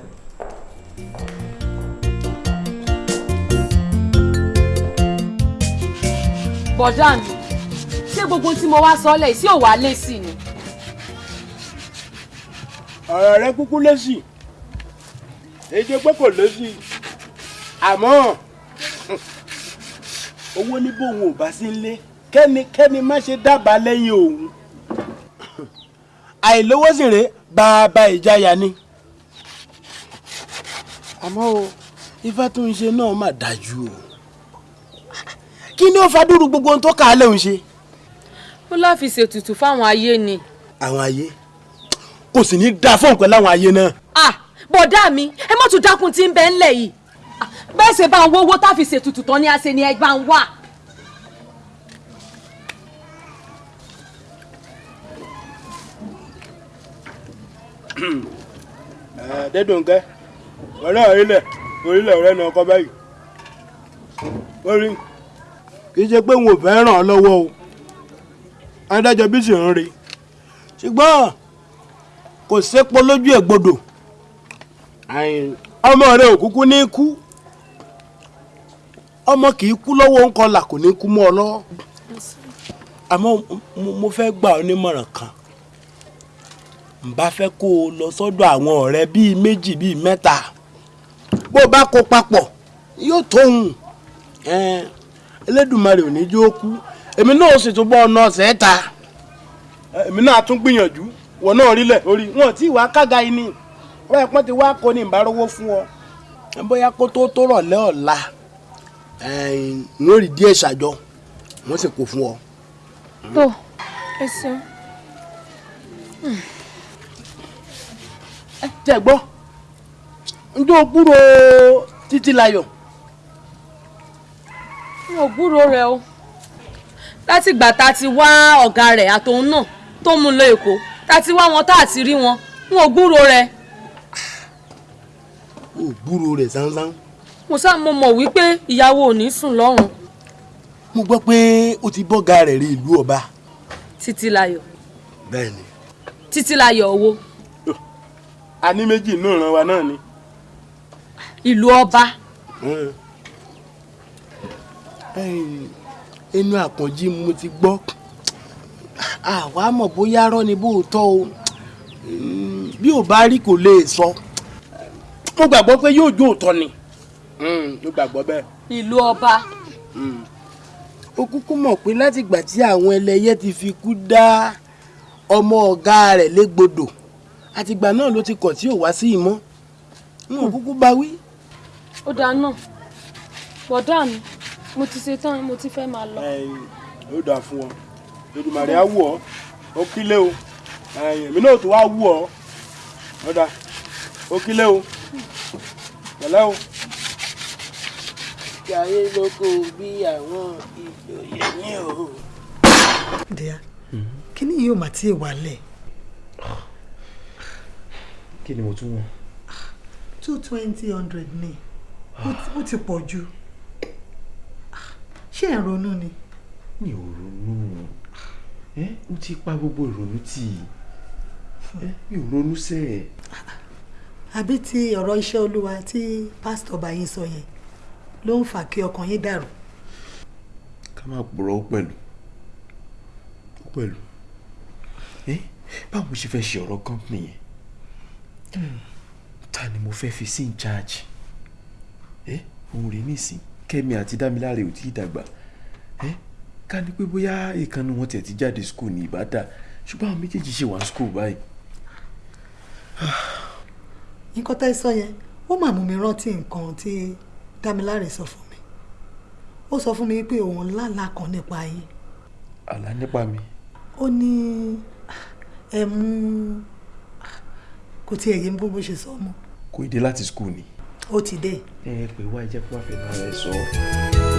bọ̀dá mi ṣé gbogbo tí mo wá sọ́lẹ̀ sí ò wá lé sí ni. Ọ̀rọ̀ rẹ kúkú lésì èdè pé kò lésì àmọ́ owó ní bóun ò bá sí nlé kẹ́nikẹ́ni má ṣe dábàá lẹ́yìn òun. Àìlówó sì rèé bàbá ìjayà ni. Àmọ́ o ifá tó ń ṣe náà mà dájú o. Kí ni ó fa dúró gbogbo ohun tó kà á lẹ́hùn ṣe. ó láà fi ṣètùtù fáwọn ayé ni. àwọn ayé kò sì ní dáa fún nǹkan láwọn ayé náà. ah bọ̀dá mi ẹ má tún dákun tí ń bẹ ńlẹ̀ yìí. Bẹ́ẹ̀ ṣe bá ń wówó tá a fi ṣètùtù tán ni a ṣe ni ẹ bá ń wà. Adédùnkẹ́ ọ̀rẹ́ orílẹ̀ orílẹ̀ ọ̀rẹ́ náà kọ́ báyìí. Orí kì í ṣe pé wọn ò fẹ́ ràn ọ́ lọ́wọ́ o. Adájọ́ bí sì ń rí. Ṣùgbọ́n kò sépo lójú ẹ̀ gbọdọ̀ ọmọ rẹ ò kúkú ní kú. Ọmọ kì í kú lọ́wọ́ ńkọlà kò ní kú mọ́ ọ lọ́wọ́. Àmọ́ mo- fẹ́ gbà ọ́ nímọ̀ràn kan. N bá fẹ́ kó o lọ sọ́dọ̀ àwọn ọ̀rẹ́ bíi méjì bíi mẹ́ta. Bó o bá kó papọ̀ yóò tóhun ẹn, Elédùmarè ò ní jó kú. Èmi náà ó sì tún bọ́ ọ̀sẹ̀ ta. Èmi náà tún gbìyànjú wọ náà rílẹ̀ orí wọn tí wàá kága yìí ni. Wọ́n yẹ pọ́n ti wá kó ní ìbárówó fún ọ bóyá kó tó tó rọ̀lẹ́ ọ̀la n ó rí díẹ̀ ṣàjọ. Wọ́n sì kó fún ọ. tó ẹ ṣeun. tẹ gbọ́. Njó gbúrò títí layọ̀ n ò gbúròó rẹ o. Láti ìgbà tá a ti wá ọ̀gá rẹ̀ àtòun náà tó mú un lọ èkó tá a ti wá wọn tá a ti rí wọn n ò gbúròó rẹ ó gbúrò rẹ̀ sánsán. mo sá mo mọ̀ wípé ìyàwó ò ní sùn lọ́rùn mo gbọ́ pé ó ti bọ́gà rẹ̀ rí ìlú ọba. títílayọ̀ bẹ́ẹ̀ni. títílayọ̀ owó a ní méjì inú ìran wa náà ni. ìlú ọba inú àpọ̀njí mo ti gbọ́ àwa mọ̀ bóyá rọ́ ni bóòótọ́ o. Mm, bí ò bá rí kò lè sọ. Mo gbàgbọ́ pé yóò jó òótọ́ ni. Mm, mo gbàgbọ́ bẹ́ẹ̀. ìlú ọba. Ó kúkú mọ̀ pé látìgbà tí àwọn ẹlẹ́yẹ ti fi kú dá ọmọ ọ̀gá rẹ̀ légbodò àtìgbà náà ló ti kọ̀ tí ò wá sí ìmọ̀. N ò kúkú bá wí. ó dáa náà. Bọ̀dá mi mo ti ṣe tán mo ti fẹ́ máa lọ. ó dáa fún ọ Èdùmàrè á wù ọ ó kílé o èmi náà tó wá wù ọ ó dáa ó kílé o pẹ̀lẹ́ o. ayé lóko bí àwọn ìjòyè ní o. díà kí ni yóò máa tí ì wálẹ̀ kí ni mo tún wọ̀n. two twenty hundred ní ó ti- pọ̀ jù ṣé ẹ̀ ronú ni. mi ò ronú ẹ mo ti pa gbogbo ìrònú tì í. Mi ò ronú sẹ́ ẹ̀. àbí ti ọ̀rọ̀ iṣẹ́ olúwa tí pásítọ̀ bá yín sọ yẹn ló ń fà kí ọkàn yín dàrú. ká má purọ́ ó pẹ̀lú. Ó pẹ̀lú. Báwo ṣe fẹ́ ṣe ọ̀rọ̀ company yẹn? Ta ni mo fẹ́ fi sí in charge? Òun rèé nísìn kẹ́mi àti dámiláre ò tí ì dàgbà ká ní pé bóyá ìkànnì wọn tiẹ̀ ti jáde school ní ìbàdàn ṣùgbọ́n àwọn méjèèjì ṣì wà ní school báyìí. nǹkan tẹ́ ẹ sọ yẹn ó mà mú mi rántí nǹkan tí Dámiláre sọ fún mi ó sọ fún mi pé òun lálàá kan nípa yín àlá nípa mi. ó ní ẹ mú kò tiẹ̀ yé mi bó bó ṣe sọ mọ́ kò dé láti school ni. ó ti dé. ẹ pé wá ẹ jẹ́ kó wá fẹ́ bá ẹ sọ.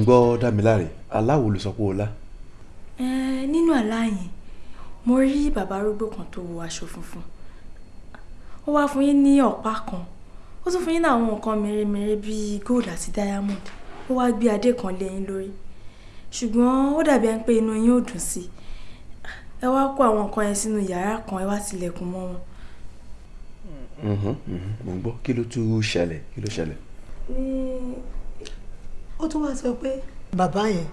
Ń gbọ́ Dámiláre aláwo ló sọ pé o lá. Eh, nínú àlá yẹn mo rí bàbá arúgbó kan tó wọ aṣọ funfun. Ó wá fún yín ní ọ̀pá kan. Ó tún fún yín ní àwọn nǹkan mèremère bíi gold àti diamond. Ó wá gbé adé kan lé yín lórí. Ṣùgbọ́n ó dàbí ẹni pé inú yín ò dùn sí. Ẹ wá kó àwọn nǹkan yẹn sínú yàrá kan ẹ wá tilẹ̀kùn mọ́ wọn. Mhm, mhm, mo ń gbọ́. Kí ló tún ṣẹlẹ̀? Kí ló ṣẹlẹ̀. Ó tún wá sọ pé bàbá yẹn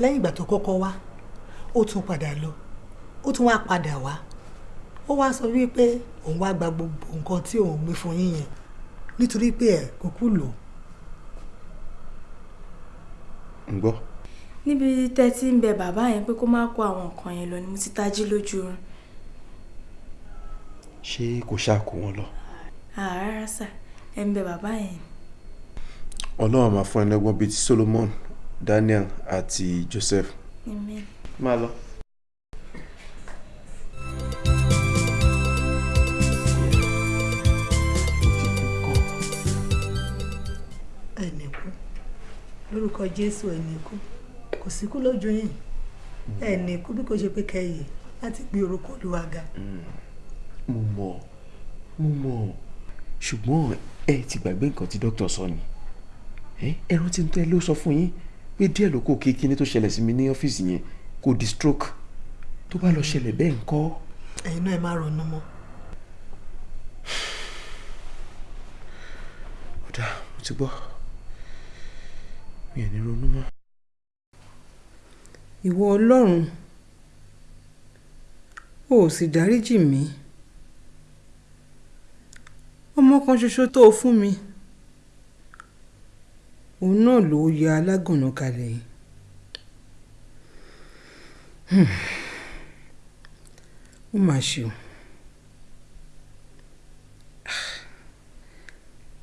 lẹ́yìn ìgbà tó kọ́kọ́ wá ó tún padà lọ ó tún wá padà wá ó wá sọ wípé òun wá gba gbogbo nǹkan tí òun gbé fún yín yẹn nítorí pé ẹ kò kú lò. ń gbọ́. níbi tẹ́ ti ń bẹ bàbá yẹn pé kó má kó àwọn nǹkan yẹn lọ ni mo ti tají lójú oorun ṣé kò ṣáà kó wọn lọ. àárá sà ẹ ń bẹ bàbá yẹn ọlọ́run máa fún ẹ lọ́gbọ́n bíi ti Solomon Daniel àti Joseph. Amen. máa lọ. ẹnì kú lórúkọ Jésù ẹnì kú kò sí kú lójú yìí ẹnì kú bí kò ṣe pé kẹyì láti gbé orúkọ Olúwa ga. mo mọ̀ mo mọ̀ ṣùgbọ́n ẹ ti gbàgbé nǹkan tí dókítà sọ ni ẹ rántí tó ẹ ló sọ fún yín pé díẹ̀ ló kó kíní tó ṣẹlẹ̀ sí mi ní ọ́fíìsì yẹn kò di stroke tó bá lọ ṣẹlẹ̀ bẹ́ẹ̀ ńkọ́. ẹ̀yin náà ẹ má ronú mọ́. ó dáa mo ti gbọ́ mi ò ní ronú mọ́. ìwọ ọlọ́run o ò sì dáríjì mí ọmọ kan ṣoṣo tó o fún mi òun náà ló ya alágànná kalẹ̀ yìí Hmm. ó mà ṣe o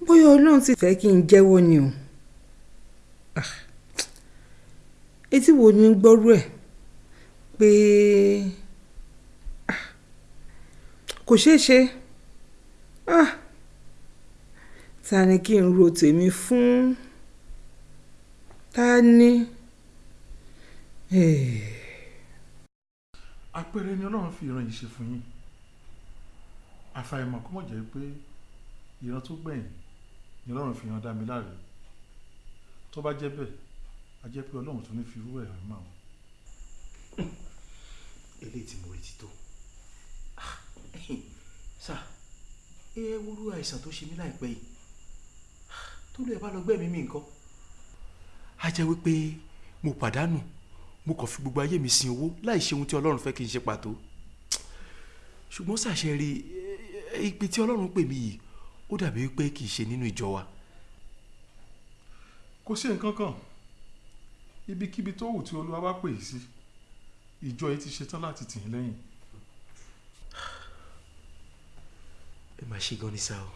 bóyá ọlọ́run sì fẹ́ kí n jẹ́wọ́ ni o Ah. etí wo ni gbọ́rú ẹ̀ pé ah, kò ṣeé ṣe Ah. ta ni kí n ro tèmi fún ta ni. Eh. àpẹẹrẹ ni ọlọ́run fi ìran yìí ṣe fún yín àfàìmọ̀ kó mọ̀ jẹ́ pé ìran tó gbẹ̀yìn ni ọlọ́run fi hàn Dámiláre tó bá jẹ́ bẹ́ẹ̀ a jẹ́ pé ọlọ́run tó ní fi irú ẹ̀ hàn máa wọn. eléyìí tí mo retí tó sá ẹ wúrú àìsàn tó ṣe mí láìpẹ́ yìí tó lè bá lọ gbẹ́mìí mi nǹkan. A jẹ́ wípé mo pàdánù mo kàn fi gbogbo ayé mi sin owó láì ṣe ohun tí ọlọ́run fẹ́ kí n ṣe pàtó. Ṣùgbọ́n ṣàṣẹ rí ìpè tí ọlọ́run pè mí yìí ó dàbí wípé kì í ṣe nínú ìjọ wa. kò sí nǹkan kan. Ibikíbi tó wù tí olúwa bá pè yìí sí ìjọ yìí ti ṣetán láti tì í lẹ́yìn. ẹ máa ṣe gan ni sá o.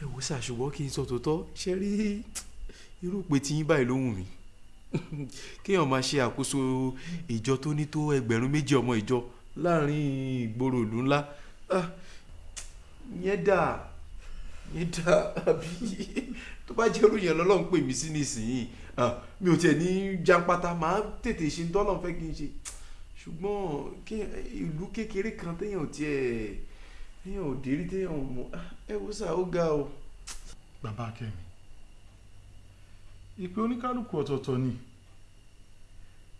Ẹ wò sá ṣùgbọ́n kí n sọ tòótọ́. Ṣe rí irú pé tí yín báyìí ló wù mí. Kéèyàn máa ṣe àkóso ìjọ tó ní tó ẹgbẹ̀rún méjì ọmọ ìjọ láàárín ìgboro ìlú ńlá. Ah, yẹn dà yẹn dà àbí? Tó bá jẹ́ irúyìn lọ́lọ́run pè mí sí nísìnyí. Ah, mi ò tiẹ̀ ní jápátá màá tètè ṣe ní tọ́lọ́run fẹ́ kí n ṣe. Ṣùgbọ́n ìlú kékeré kan téèyàn tiẹ̀ téèyàn ò dérí téèyàn ò mọ̀. Ah, ẹ wo sá ó ga o. bàbá akẹ́mi ìpè oníkálukú ọ̀tọ̀ọ̀tọ̀ ni.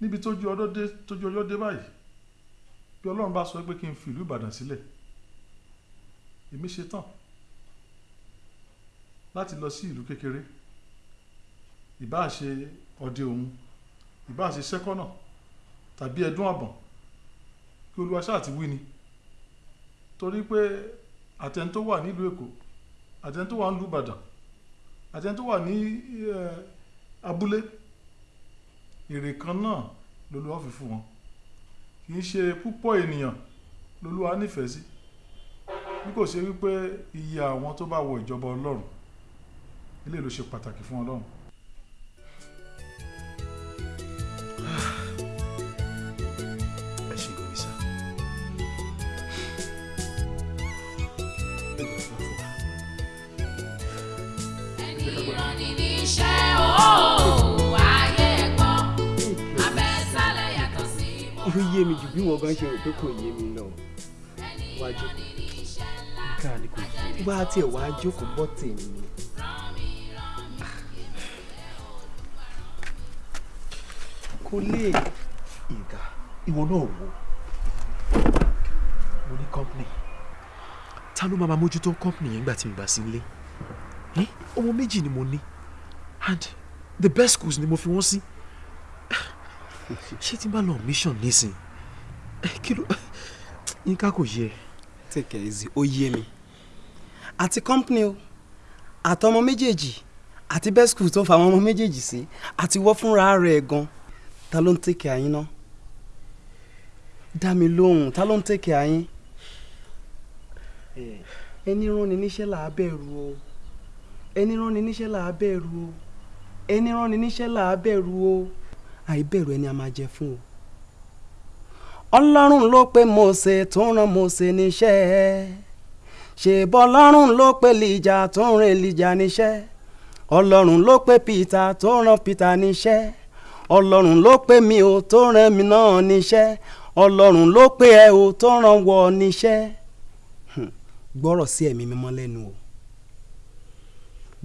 Níbi tójú ọjọ́ dé báyìí bí ọlọ́run bá sọ pé kí n fi ìlú ìbàdàn sílẹ̀ èmi ṣe tán láti lọ sí ìlú kékeré. Ìbáà ṣe ọdẹ òun ìbáà ṣe sẹ́kọ́nà tàbí ẹdún àbọ̀n kí olúwa ṣáà ti wí ni. Torí pé àtẹni tó wà nílùú èkó àtẹni tó wà nílùú ìbàdàn àtẹni tó wà ní abúlé. Èrè kan náà lolúwa fi fún wọn. Kì í ṣe púpọ̀ ènìyàn lolúwa nífẹ̀ẹ́ sí. Bí kò ṣe wípé iye àwọn tó bá wọ ìjọba ọlọ́run ilé ló ṣe pàtàkì fún ọlọ́run. Yé mi jù bí wọn gan ṣe rò pé kò yé mi lọ wájú nǹkan ni kò yé mi bá tiẹ̀ wá jókòó bọ́ tèmi. Kò lè. Ìgà ìwọ náà wò. Mo ní company. Ta ló máa mójútó company yẹn nígbà tí mo bá sí nílé? Ọmọ méjì ni mo ní. And the best schools ni mo fi wọ́n sí ṣé tí n bá lọ mission nísìn Eh, kí ló yínká yẹ. take it easy. Ó yé mi. Àti company o. Àtọmọ méjèèjì. Àti best school tó fa àwọn ọmọ méjèèjì sí. Àti wọ́ fúnra rẹ̀ gan. Ta ló ń take care yín náà dá mi lóhùn ta ló ń take care yín? Ẹni rán ni níṣẹ́ là á bẹ̀rù o. Ẹni rán ni níṣẹ́ là á bẹ̀rù o. Ẹni rán ni níṣẹ́ là bẹ̀rù o àìbẹ̀rù ẹni a máa jẹ fún o. Ọlọ́run ló pè Mósè tó rán Mósè níṣẹ́. Ṣèbọ̀ ọlọ́run ló pè lìjà tó rán Èlíjà níṣẹ́? Ọlọ́run ló pè Peter tó rán Peter níṣẹ́. Ọlọ́run ló pè mí o tó rán mi náà níṣẹ́. Ọlọ́run ló pè ẹ o tó rán wọ níṣẹ́. Gbọ́rọ̀ sí ẹ̀mí mímọ́ lẹ́nu o.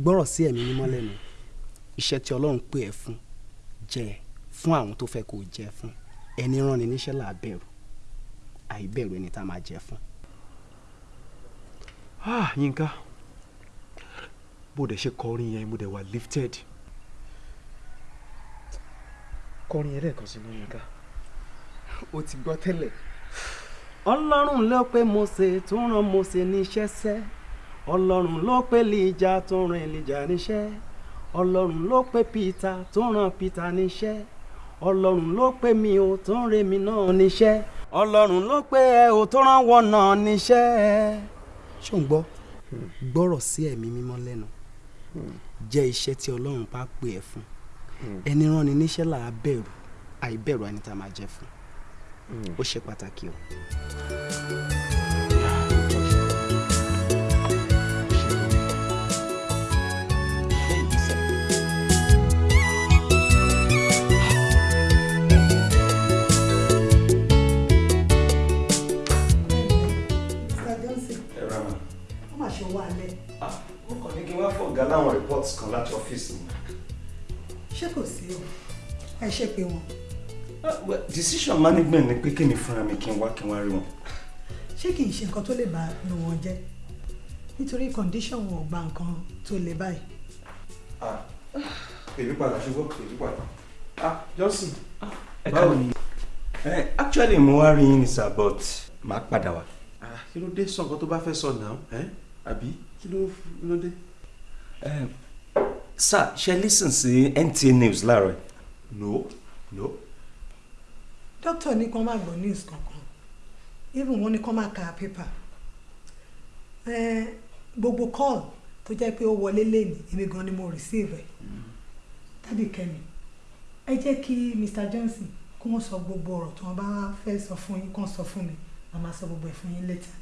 Gbọ́rọ̀ sí ẹ̀mí mímọ́ lẹ́nu. Iṣẹ́ tí ọlọ́run pè ẹ́ fún jẹ́ fún àwọn tó fẹ́ kó jẹ́ fún. Ẹni rán ni níṣẹ́ là á bẹ̀rù. Àìbẹ̀rù ẹni tá a máa jẹ́ fún. ah yínká. Bó dẹ̀ ṣe kọrin yẹn mo dẹ̀ wà lifted. Kọrin yẹn lẹ́ẹ̀kan sí ní yínká. o ti gbọ́ tẹ́lẹ̀. ọlọ́run ló pè Mósè tó rán Mósè níṣẹ́ sẹ́. Ọlọ́run ló pè lìjà tó rán Èlíjà níṣẹ́. Ọlọ́run ló pè Peter tó rán Peter níṣẹ́ ọlọ́run ló pè mí o tó re mi náà níṣẹ́. Ọlọ́run ló pè ẹ o tó rán wọ náà níṣẹ́. ṣó ń gbọ́? Gbọ́rọ̀ sí ẹ̀mí mímọ́ lẹ́nu. Jẹ́ iṣẹ́ tí ọlọ́run bá pè ẹ́ fún. Ẹni rán ni níṣẹ́ là á bẹ̀rù. Àìbẹ̀rù ẹni tá a máa jẹ́ fún. Ó ṣe pàtàkì o. kí fọ̀gá láwọn reports kan láti ọ́fíìsì mi. ṣé kò sí o ẹ ṣe pé wọn decision management ni pé kémi fúnra mi kí n wá kí n wá rí wọn. ṣé kì í ṣe nǹkan tó lè bá inú wọn jẹ́ nítorí condition wọn ò gba nǹkan tó le báyìí. èmi padà ṣùgbọ́n èmi padà. ah Johnson ẹ báwo ni. Eh, actually mo wá rí yín ní sir but màá padà wá. Ah, kí ló dé sọ nǹkan tó bá fẹ́ sọ náà ẹ́ àbí kí kí ló dé. Eh, sir ṣe listen sí NTA news láàárọ̀ no no. dókítà ní kí wọ́n má gbọ́ news kankan even wọ́n ní kí wọ́n má ka paper Eh, gbogbo call tó jẹ́ pé ó wọlé lẹ́nu èmi gan ni mo receive ẹ̀ tàbí kẹ́mi ẹ jẹ́ kí Mr. Johnson kí wọ́n sọ gbogbo ọ̀rọ̀ tí wọ́n bá fẹ́ sọ fún yín kí wọ́n sọ fún mi màá máa sọ gbogbo ẹ̀ fún yín later.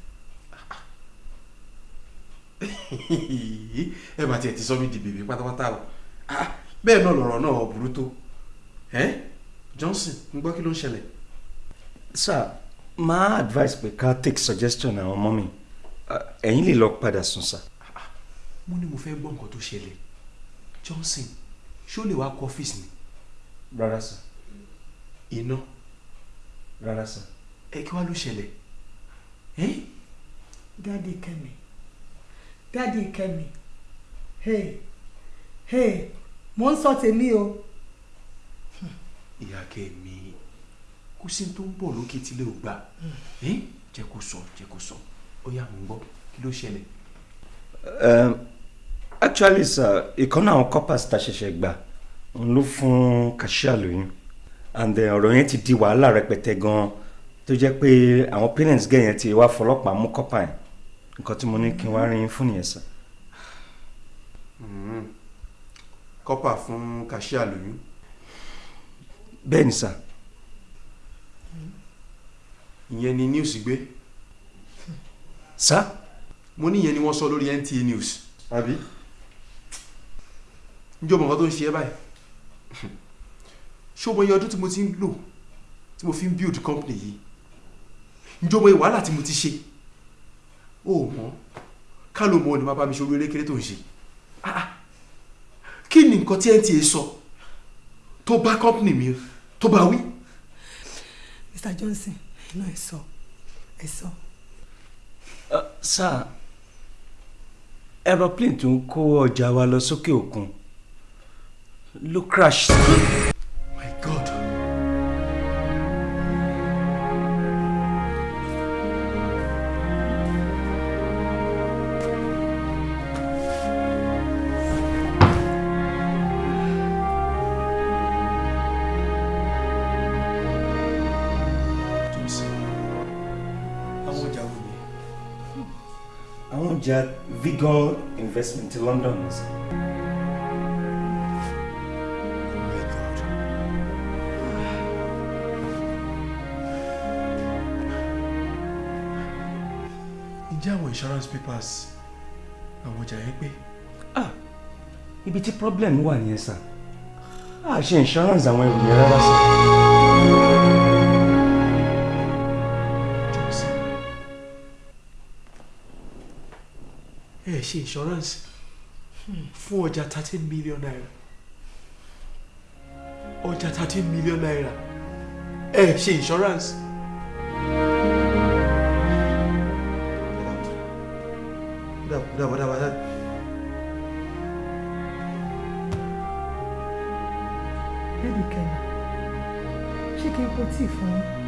ẹ bá tiẹ̀ ti sọ mí di bèbè pátápátá o Ah, bẹ́ẹ̀ náà lọ̀rọ̀ náà burú tó Johnson ń gbọ́ kí ló ń ṣẹlẹ̀. sir máa advice pé ká take suggestion àwọn ọmọ mi ẹ̀yin lè lọ padà sùn sir. mo ní mo fẹ́ gbọ́ nǹkan tó ṣẹlẹ̀ Johnson ṣé ó lè wá kọ ọ́fíìsì ni. rárá sir. iná. rárá sir. ẹ kí wàá ló ṣẹlẹ̀ ẹ́ dáàdi kẹ́mi dáàdi kẹ́mi hey hey mò ń sọ tèmi o. ìyá kẹ́mi kò sí tó ń bọ̀ lókè tí lè gbà. Ẹ́ jẹ́ kó sọ jẹ́ kó sọ. Ó yá mò ń gbọ́. Kí ló ṣẹlẹ̀. Um, actually sir ìkànnì àwọn coppers ta ṣẹ̀ṣẹ̀ gbà òun ló fún kashia lóyún. And then ọ̀rọ̀ yẹn ti di wàhálà rẹpẹtẹ gan-an tó jẹ́ pé àwọn parents gẹ̀ yẹn ti wá fọlọ́pàá mú yẹn nǹkan tí mo ní kí n wá rí yín fún nìyẹn sir. kọ́pà fún kashia lóyún. bẹ́ẹ̀ ni sir. ìyẹn ni news gbé. sir. mo ní ìyẹn ni wọ́n sọ lórí NTA news. àbí. njọ́ mọ̀ nǹkan tó ń ṣe ẹ́ báyìí. o mọ iye ọdún tí mo ti ń lò tí mo fi ń build company yìí njọ́ mọ iye wàhálà tí mo ti ṣe ó mọ̀ ká ló mọ̀ ni máa bá mi ṣe orí erékeré tó ń ṣe Ah, ah. kí ni nǹkan tí NTA sọ tó bá company mi tó bá wí. Mr. Johnson iná ẹ sọ ẹ sọ. Uh, sir aeroplane tó ń kó ọjà wa lọ sókè òkun ló crash. my god. Àwọn ọjà Vigor investment ti London ǹjẹ́ àwọn insurance papers àwọn ọjà yẹn pé. ibi tí problem wà nìyẹn sir a ṣe insurance àwọn ẹrù yẹn rárá sir. Ṣe insurance fún ọjà thirteen million naira ọjà thirteen million naira ẹ ṣe insurance. Bébì kẹ́mi, ṣé kí n po tíì fún yín?